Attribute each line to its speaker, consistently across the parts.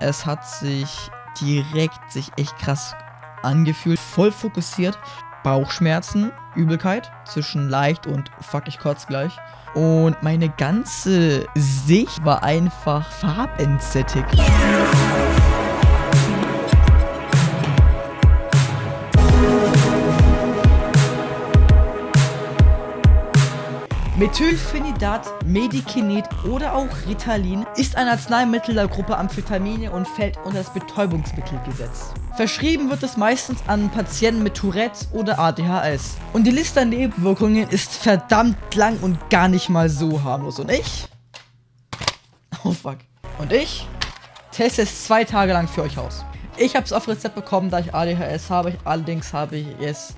Speaker 1: Es hat sich direkt sich echt krass angefühlt. Voll fokussiert. Bauchschmerzen, Übelkeit zwischen leicht und fuck ich kotz gleich. Und meine ganze Sicht war einfach farbentsättigt. Methylphenidat, Medikinet oder auch Ritalin ist ein Arzneimittel der Gruppe Amphetamine und fällt unter das Betäubungsmittelgesetz. Verschrieben wird es meistens an Patienten mit Tourette oder ADHS. Und die Liste an Nebenwirkungen ist verdammt lang und gar nicht mal so harmlos. Und ich? Oh fuck. Und ich teste es zwei Tage lang für euch aus. Ich habe es auf Rezept bekommen, da ich ADHS habe. Allerdings habe ich es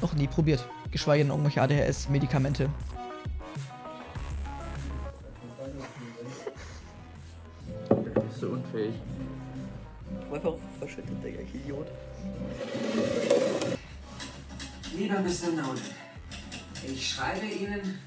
Speaker 1: noch nie probiert. Geschweige denn irgendwelche ADHS-Medikamente.
Speaker 2: Unfähig.
Speaker 1: Einfach verschüttet, Digga, ich Idiot.
Speaker 3: Lieber Mr. Nolan, ich schreibe Ihnen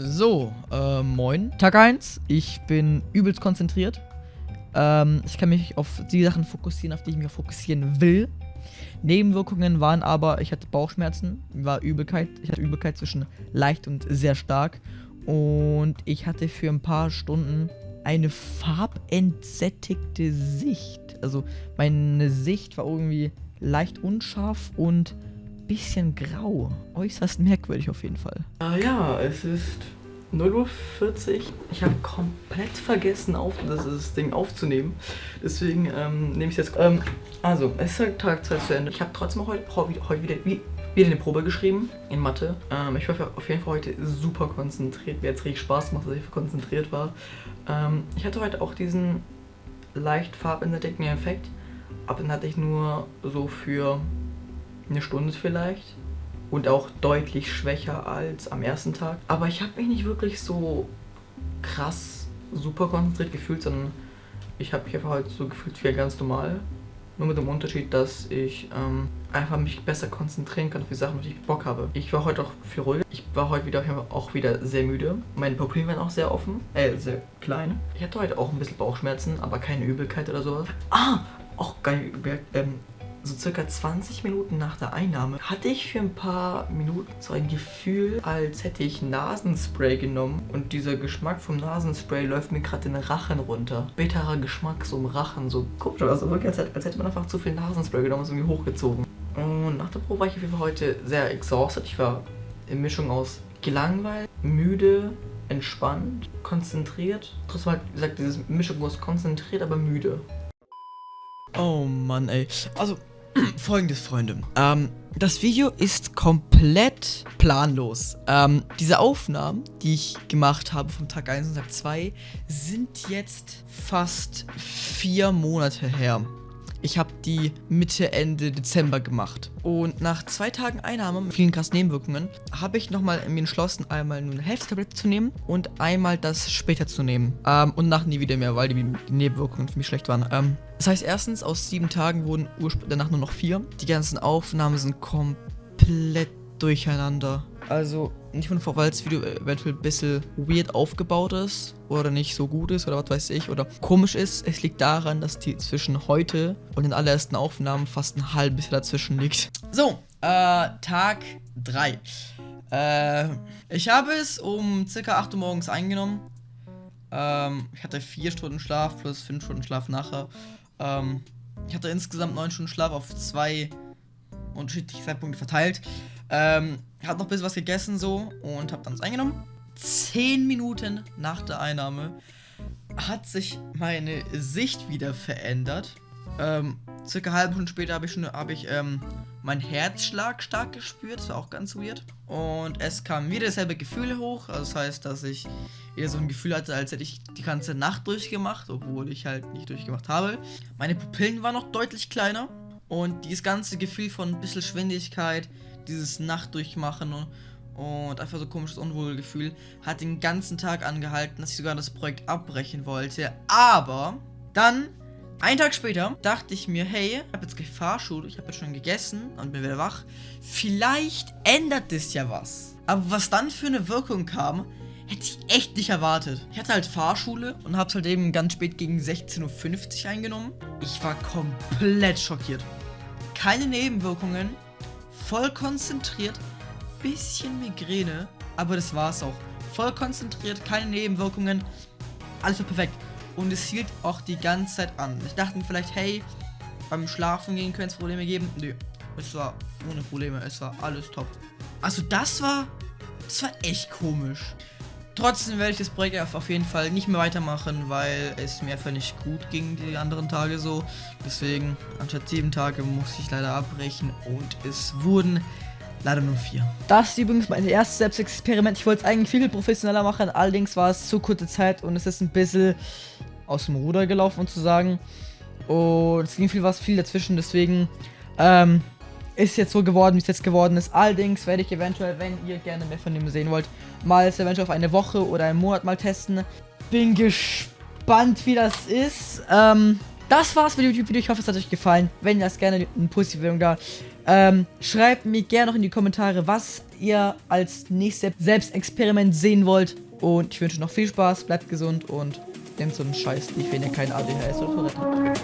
Speaker 1: So, äh, moin. Tag 1. Ich bin übelst konzentriert. Ähm, ich kann mich auf die Sachen fokussieren, auf die ich mich fokussieren will. Nebenwirkungen waren aber, ich hatte Bauchschmerzen, war Übelkeit. Ich hatte Übelkeit zwischen leicht und sehr stark. Und ich hatte für ein paar Stunden eine farbentsättigte Sicht. Also meine Sicht war irgendwie leicht unscharf und bisschen grau. Äußerst merkwürdig auf jeden Fall.
Speaker 2: Ah ja, es ist 0.40 Uhr. Ich habe komplett vergessen, auf, das, das Ding aufzunehmen. Deswegen ähm, nehme ich es jetzt. Ähm, also, es ist Tag 2 zu Ende. Ich habe trotzdem heute, heute wieder, wie, wieder eine Probe geschrieben in Mathe. Ähm, ich war auf jeden Fall heute super konzentriert. Mir hat es richtig Spaß gemacht, dass ich konzentriert war. Ähm, ich hatte heute auch diesen leicht farbentdeckten Effekt. Aber dann hatte ich nur so für eine Stunde vielleicht und auch deutlich schwächer als am ersten Tag. Aber ich habe mich nicht wirklich so krass super konzentriert gefühlt, sondern ich habe mich einfach halt so gefühlt wie ganz normal. Nur mit dem Unterschied, dass ich ähm, einfach mich besser konzentrieren kann auf die Sachen, auf die ich Bock habe. Ich war heute auch viel ruhiger. Ich war heute wieder auch wieder sehr müde. Meine Pupillen waren auch sehr offen, äh, sehr klein. Ich hatte heute auch ein bisschen Bauchschmerzen, aber keine Übelkeit oder sowas. Ah, auch geil, ähm, so circa 20 Minuten nach der Einnahme hatte ich für ein paar Minuten so ein Gefühl, als hätte ich Nasenspray genommen und dieser Geschmack vom Nasenspray läuft mir gerade den Rachen runter. Bitterer Geschmack so im Rachen, so komisch, also wirklich als, als hätte man einfach zu viel Nasenspray genommen und irgendwie hochgezogen. Und nach der Probe war ich auf jeden Fall heute sehr exhausted. Ich war in Mischung aus gelangweilt, müde, entspannt, konzentriert. Trotzdem halt, wie gesagt, diese Mischung aus konzentriert, aber müde.
Speaker 1: Oh Mann, ey. Also, folgendes, Freunde. Ähm, das Video ist komplett planlos. Ähm, diese Aufnahmen, die ich gemacht habe vom Tag 1 und Tag 2, sind jetzt fast vier Monate her. Ich habe die Mitte, Ende Dezember gemacht. Und nach zwei Tagen Einnahme mit vielen krassen Nebenwirkungen habe ich nochmal mir entschlossen, einmal nur eine Hälfte zu nehmen und einmal das später zu nehmen. Ähm, und nach nie wieder mehr, weil die, die Nebenwirkungen für mich schlecht waren. Ähm, das heißt, erstens, aus sieben Tagen wurden danach nur noch vier. Die ganzen Aufnahmen sind komplett durcheinander. Also nicht von weil das Video eventuell ein bisschen weird aufgebaut ist oder nicht so gut ist oder was weiß ich oder komisch ist. Es liegt daran, dass die zwischen heute und den allerersten Aufnahmen fast ein halbes Jahr dazwischen liegt. So, äh, Tag 3. Äh, ich habe es um circa 8 Uhr morgens eingenommen. Ähm, ich hatte 4 Stunden Schlaf plus 5 Stunden Schlaf nachher. Ähm, ich hatte insgesamt 9 Stunden Schlaf auf zwei unterschiedliche Zeitpunkte verteilt. Ähm, hab noch ein bisschen was gegessen so und hab dann es eingenommen. Zehn Minuten nach der Einnahme hat sich meine Sicht wieder verändert. Ähm, circa eine halbe Stunde später habe ich schon hab ich ähm, meinen Herzschlag stark gespürt. Das war auch ganz weird. Und es kam wieder dasselbe Gefühl hoch. Also das heißt, dass ich wieder so ein Gefühl hatte, als hätte ich die ganze Nacht durchgemacht, obwohl ich halt nicht durchgemacht habe. Meine Pupillen waren noch deutlich kleiner. Und dieses ganze Gefühl von ein bisschen Schwindigkeit, dieses Nachtdurchmachen und, und einfach so komisches Unwohlgefühl hat den ganzen Tag angehalten, dass ich sogar das Projekt abbrechen wollte. Aber dann Einen Tag später dachte ich mir, hey, ich habe jetzt gleich ich habe jetzt schon gegessen und bin wieder wach. Vielleicht ändert das ja was. Aber was dann für eine Wirkung kam, hätte ich echt nicht erwartet. Ich hatte halt Fahrschule und habe es halt eben ganz spät gegen 16.50 Uhr eingenommen. Ich war komplett schockiert. Keine Nebenwirkungen, voll konzentriert, bisschen Migräne, aber das war's auch. Voll konzentriert, keine Nebenwirkungen, alles war perfekt. Und es hielt auch die ganze Zeit an. Ich dachte mir vielleicht, hey, beim Schlafen gehen könnte es Probleme geben. Nö, es war ohne Probleme, es war alles top. Also das war, das war echt komisch. Trotzdem werde ich das Projekt auf jeden Fall nicht mehr weitermachen, weil es mir einfach nicht gut ging die anderen Tage so. Deswegen, anstatt sieben Tage musste ich leider abbrechen und es wurden leider nur vier.
Speaker 2: Das ist übrigens mein erstes Selbstexperiment. Ich wollte es eigentlich viel professioneller machen, allerdings war es zu kurze Zeit und es ist ein bisschen aus dem Ruder gelaufen, zu sagen. Und es ging viel was viel dazwischen, deswegen ähm, ist jetzt so geworden, wie es jetzt geworden ist. Allerdings werde ich eventuell, wenn ihr gerne mehr von dem sehen wollt, mal es eventuell auf eine Woche oder einen Monat mal testen. Bin gespannt, wie das ist. Ähm, das war's mit dem YouTube-Video. Ich hoffe, es hat euch gefallen. Wenn ihr das gerne eine positive Bewertung da. Ähm, schreibt mir gerne noch in die Kommentare, was ihr als nächstes Selbstexperiment sehen wollt. Und ich wünsche noch viel Spaß, bleibt gesund und nehmt so einen Scheiß nicht, wenn ihr kein ADHS oder so habt.